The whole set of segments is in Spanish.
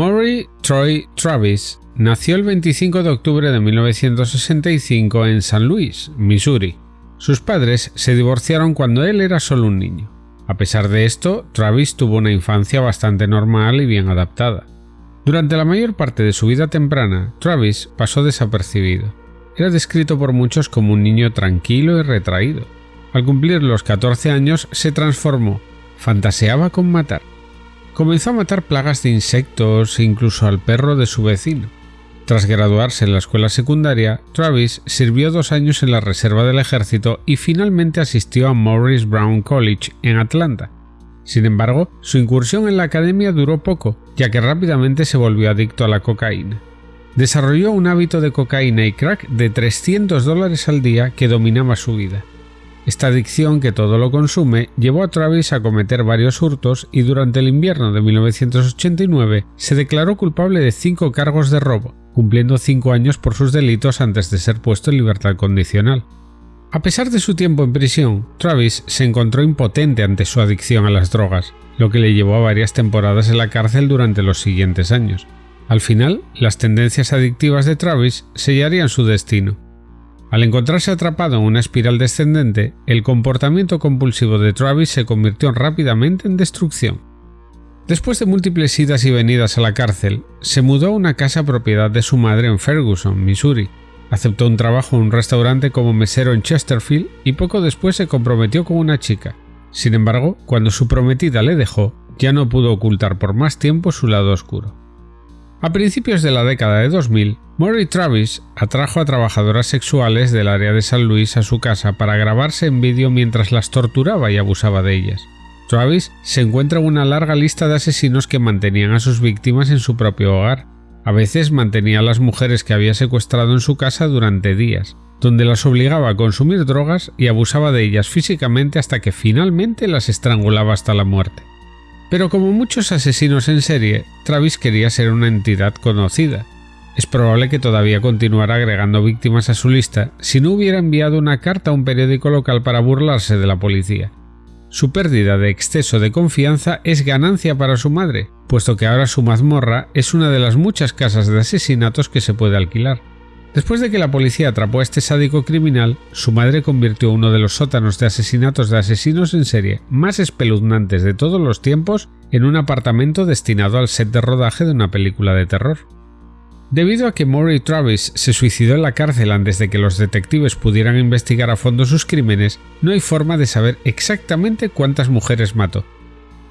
Maury Troy Travis nació el 25 de octubre de 1965 en San Luis, Missouri. Sus padres se divorciaron cuando él era solo un niño. A pesar de esto, Travis tuvo una infancia bastante normal y bien adaptada. Durante la mayor parte de su vida temprana, Travis pasó desapercibido. Era descrito por muchos como un niño tranquilo y retraído. Al cumplir los 14 años se transformó, fantaseaba con matar. Comenzó a matar plagas de insectos e incluso al perro de su vecino. Tras graduarse en la escuela secundaria, Travis sirvió dos años en la reserva del ejército y finalmente asistió a Morris Brown College en Atlanta. Sin embargo, su incursión en la academia duró poco, ya que rápidamente se volvió adicto a la cocaína. Desarrolló un hábito de cocaína y crack de 300 dólares al día que dominaba su vida. Esta adicción que todo lo consume llevó a Travis a cometer varios hurtos y durante el invierno de 1989 se declaró culpable de cinco cargos de robo, cumpliendo cinco años por sus delitos antes de ser puesto en libertad condicional. A pesar de su tiempo en prisión, Travis se encontró impotente ante su adicción a las drogas, lo que le llevó a varias temporadas en la cárcel durante los siguientes años. Al final, las tendencias adictivas de Travis sellarían su destino. Al encontrarse atrapado en una espiral descendente, el comportamiento compulsivo de Travis se convirtió rápidamente en destrucción. Después de múltiples idas y venidas a la cárcel, se mudó a una casa propiedad de su madre en Ferguson, Missouri, Aceptó un trabajo en un restaurante como mesero en Chesterfield y poco después se comprometió con una chica. Sin embargo, cuando su prometida le dejó, ya no pudo ocultar por más tiempo su lado oscuro. A principios de la década de 2000, Murray Travis atrajo a trabajadoras sexuales del área de San Luis a su casa para grabarse en vídeo mientras las torturaba y abusaba de ellas. Travis se encuentra en una larga lista de asesinos que mantenían a sus víctimas en su propio hogar, a veces mantenía a las mujeres que había secuestrado en su casa durante días, donde las obligaba a consumir drogas y abusaba de ellas físicamente hasta que finalmente las estrangulaba hasta la muerte. Pero como muchos asesinos en serie, Travis quería ser una entidad conocida. Es probable que todavía continuara agregando víctimas a su lista si no hubiera enviado una carta a un periódico local para burlarse de la policía. Su pérdida de exceso de confianza es ganancia para su madre, puesto que ahora su mazmorra es una de las muchas casas de asesinatos que se puede alquilar. Después de que la policía atrapó a este sádico criminal, su madre convirtió uno de los sótanos de asesinatos de asesinos en serie más espeluznantes de todos los tiempos en un apartamento destinado al set de rodaje de una película de terror. Debido a que Maury Travis se suicidó en la cárcel antes de que los detectives pudieran investigar a fondo sus crímenes, no hay forma de saber exactamente cuántas mujeres mató.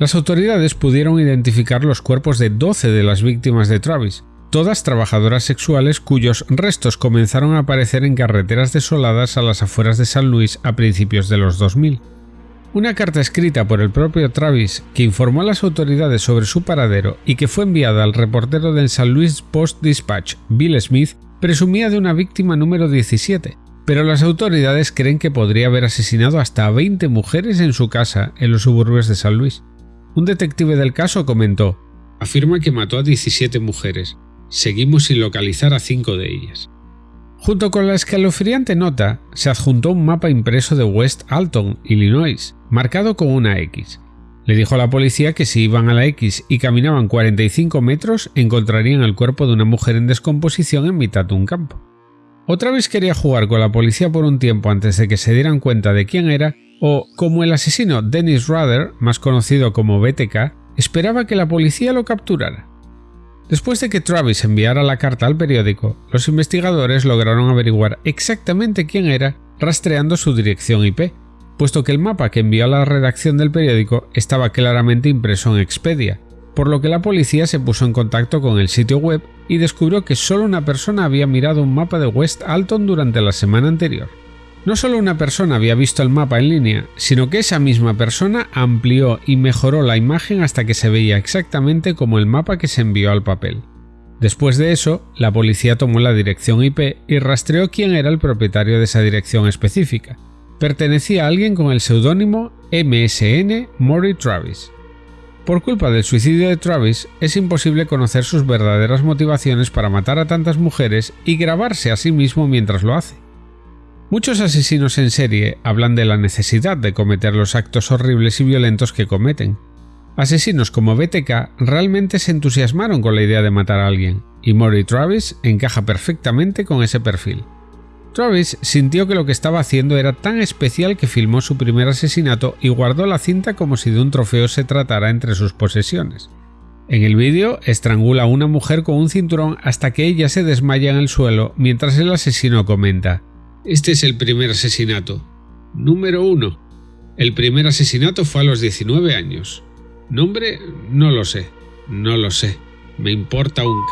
Las autoridades pudieron identificar los cuerpos de 12 de las víctimas de Travis, todas trabajadoras sexuales cuyos restos comenzaron a aparecer en carreteras desoladas a las afueras de San Luis a principios de los 2000. Una carta escrita por el propio Travis que informó a las autoridades sobre su paradero y que fue enviada al reportero del San Luis Post Dispatch, Bill Smith, presumía de una víctima número 17, pero las autoridades creen que podría haber asesinado hasta a 20 mujeres en su casa en los suburbios de San Luis. Un detective del caso comentó, afirma que mató a 17 mujeres. Seguimos sin localizar a 5 de ellas. Junto con la escalofriante nota, se adjuntó un mapa impreso de West Alton, Illinois, marcado con una X. Le dijo a la policía que si iban a la X y caminaban 45 metros, encontrarían el cuerpo de una mujer en descomposición en mitad de un campo. Otra vez quería jugar con la policía por un tiempo antes de que se dieran cuenta de quién era, o, como el asesino Dennis Ruther, más conocido como BTK, esperaba que la policía lo capturara. Después de que Travis enviara la carta al periódico, los investigadores lograron averiguar exactamente quién era rastreando su dirección IP, puesto que el mapa que envió a la redacción del periódico estaba claramente impreso en Expedia, por lo que la policía se puso en contacto con el sitio web y descubrió que solo una persona había mirado un mapa de West Alton durante la semana anterior. No solo una persona había visto el mapa en línea, sino que esa misma persona amplió y mejoró la imagen hasta que se veía exactamente como el mapa que se envió al papel. Después de eso, la policía tomó la dirección IP y rastreó quién era el propietario de esa dirección específica. Pertenecía a alguien con el seudónimo MSN Maury Travis. Por culpa del suicidio de Travis, es imposible conocer sus verdaderas motivaciones para matar a tantas mujeres y grabarse a sí mismo mientras lo hace. Muchos asesinos en serie hablan de la necesidad de cometer los actos horribles y violentos que cometen. Asesinos como BTK realmente se entusiasmaron con la idea de matar a alguien, y Maury Travis encaja perfectamente con ese perfil. Travis sintió que lo que estaba haciendo era tan especial que filmó su primer asesinato y guardó la cinta como si de un trofeo se tratara entre sus posesiones. En el vídeo estrangula a una mujer con un cinturón hasta que ella se desmaya en el suelo mientras el asesino comenta Este es el primer asesinato. Número 1. El primer asesinato fue a los 19 años. Nombre, no lo sé. No lo sé. Me importa un...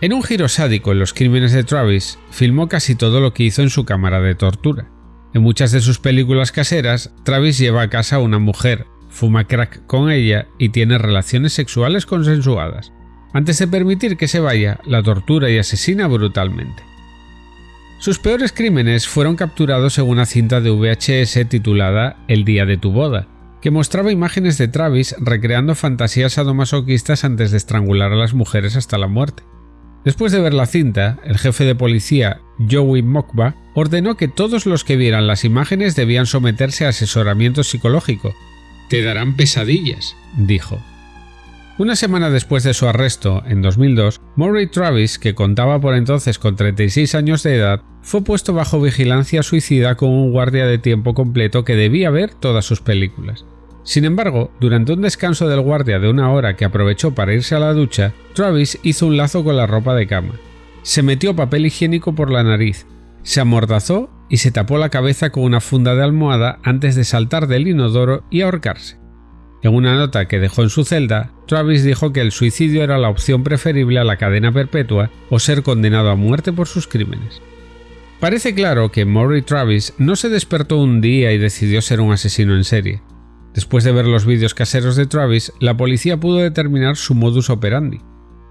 En un giro sádico en los crímenes de Travis, filmó casi todo lo que hizo en su cámara de tortura. En muchas de sus películas caseras, Travis lleva a casa a una mujer, fuma crack con ella y tiene relaciones sexuales consensuadas. Antes de permitir que se vaya, la tortura y asesina brutalmente. Sus peores crímenes fueron capturados en una cinta de VHS titulada El día de tu boda, que mostraba imágenes de Travis recreando fantasías sadomasoquistas antes de estrangular a las mujeres hasta la muerte. Después de ver la cinta, el jefe de policía, Joey Mokba, ordenó que todos los que vieran las imágenes debían someterse a asesoramiento psicológico. Te darán pesadillas, dijo. Una semana después de su arresto, en 2002, Murray Travis, que contaba por entonces con 36 años de edad, fue puesto bajo vigilancia suicida con un guardia de tiempo completo que debía ver todas sus películas. Sin embargo, durante un descanso del guardia de una hora que aprovechó para irse a la ducha, Travis hizo un lazo con la ropa de cama. Se metió papel higiénico por la nariz, se amordazó y se tapó la cabeza con una funda de almohada antes de saltar del inodoro y ahorcarse. En una nota que dejó en su celda, Travis dijo que el suicidio era la opción preferible a la cadena perpetua o ser condenado a muerte por sus crímenes. Parece claro que Maury Travis no se despertó un día y decidió ser un asesino en serie. Después de ver los vídeos caseros de Travis, la policía pudo determinar su modus operandi.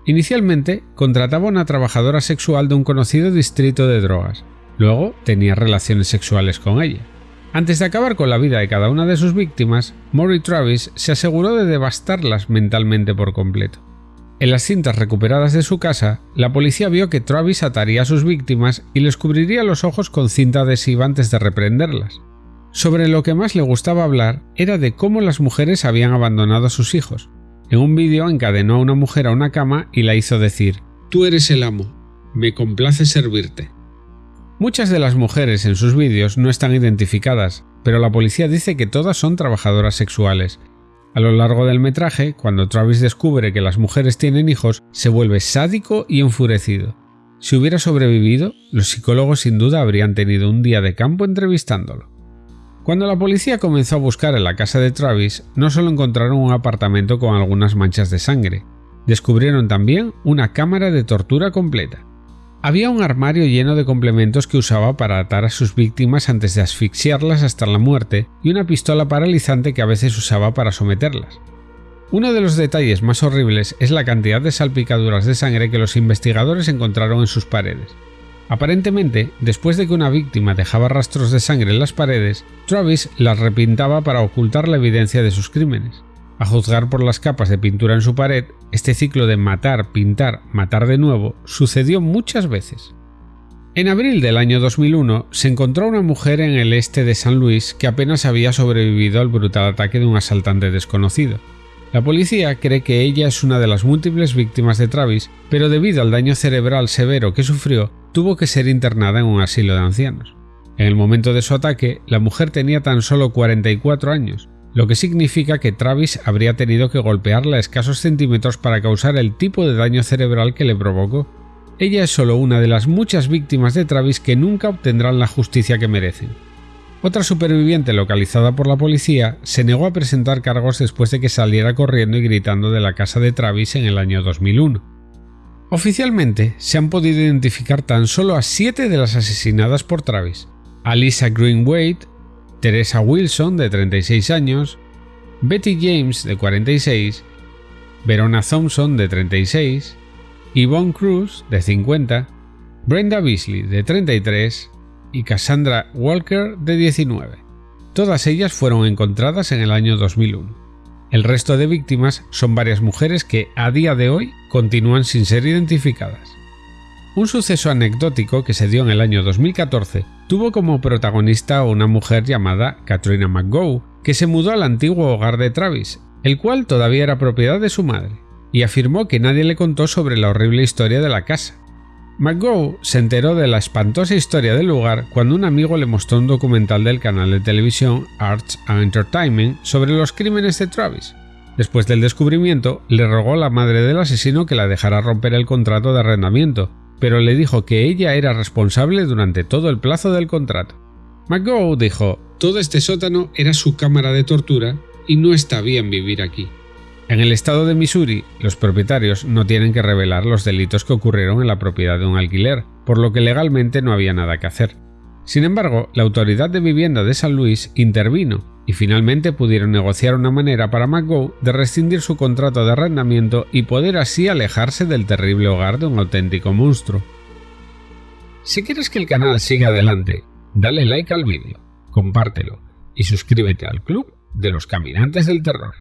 Inicialmente, contrataba a una trabajadora sexual de un conocido distrito de drogas. Luego, tenía relaciones sexuales con ella. Antes de acabar con la vida de cada una de sus víctimas, Maury Travis se aseguró de devastarlas mentalmente por completo. En las cintas recuperadas de su casa, la policía vio que Travis ataría a sus víctimas y les cubriría los ojos con cinta adhesiva antes de reprenderlas. Sobre lo que más le gustaba hablar era de cómo las mujeres habían abandonado a sus hijos. En un vídeo encadenó a una mujer a una cama y la hizo decir, Tú eres el amo, me complace servirte. Muchas de las mujeres en sus vídeos no están identificadas, pero la policía dice que todas son trabajadoras sexuales. A lo largo del metraje, cuando Travis descubre que las mujeres tienen hijos, se vuelve sádico y enfurecido. Si hubiera sobrevivido, los psicólogos sin duda habrían tenido un día de campo entrevistándolo. Cuando la policía comenzó a buscar en la casa de Travis, no solo encontraron un apartamento con algunas manchas de sangre, descubrieron también una cámara de tortura completa. Había un armario lleno de complementos que usaba para atar a sus víctimas antes de asfixiarlas hasta la muerte y una pistola paralizante que a veces usaba para someterlas. Uno de los detalles más horribles es la cantidad de salpicaduras de sangre que los investigadores encontraron en sus paredes. Aparentemente, después de que una víctima dejaba rastros de sangre en las paredes, Travis las repintaba para ocultar la evidencia de sus crímenes. A juzgar por las capas de pintura en su pared, este ciclo de matar, pintar, matar de nuevo sucedió muchas veces. En abril del año 2001 se encontró una mujer en el este de San Luis que apenas había sobrevivido al brutal ataque de un asaltante desconocido. La policía cree que ella es una de las múltiples víctimas de Travis, pero debido al daño cerebral severo que sufrió, tuvo que ser internada en un asilo de ancianos. En el momento de su ataque, la mujer tenía tan solo 44 años, lo que significa que Travis habría tenido que golpearla a escasos centímetros para causar el tipo de daño cerebral que le provocó. Ella es solo una de las muchas víctimas de Travis que nunca obtendrán la justicia que merecen. Otra superviviente localizada por la policía se negó a presentar cargos después de que saliera corriendo y gritando de la casa de Travis en el año 2001. Oficialmente se han podido identificar tan solo a siete de las asesinadas por Travis. Alisa Greenway, Teresa Wilson de 36 años, Betty James de 46, Verona Thompson de 36, Yvonne Cruz de 50, Brenda Beasley de 33 y Cassandra Walker de 19. Todas ellas fueron encontradas en el año 2001. El resto de víctimas son varias mujeres que a día de hoy continúan sin ser identificadas. Un suceso anecdótico que se dio en el año 2014 tuvo como protagonista a una mujer llamada Katrina McGow, que se mudó al antiguo hogar de Travis el cual todavía era propiedad de su madre, y afirmó que nadie le contó sobre la horrible historia de la casa. McGough se enteró de la espantosa historia del lugar cuando un amigo le mostró un documental del canal de televisión Arts and Entertainment sobre los crímenes de Travis. Después del descubrimiento, le rogó a la madre del asesino que la dejara romper el contrato de arrendamiento, pero le dijo que ella era responsable durante todo el plazo del contrato. McGough dijo, todo este sótano era su cámara de tortura y no está bien vivir aquí. En el estado de Missouri, los propietarios no tienen que revelar los delitos que ocurrieron en la propiedad de un alquiler, por lo que legalmente no había nada que hacer. Sin embargo, la autoridad de vivienda de San Luis intervino y finalmente pudieron negociar una manera para McGough de rescindir su contrato de arrendamiento y poder así alejarse del terrible hogar de un auténtico monstruo. Si quieres que el canal siga adelante, dale like al vídeo, compártelo y suscríbete al club de los caminantes del terror.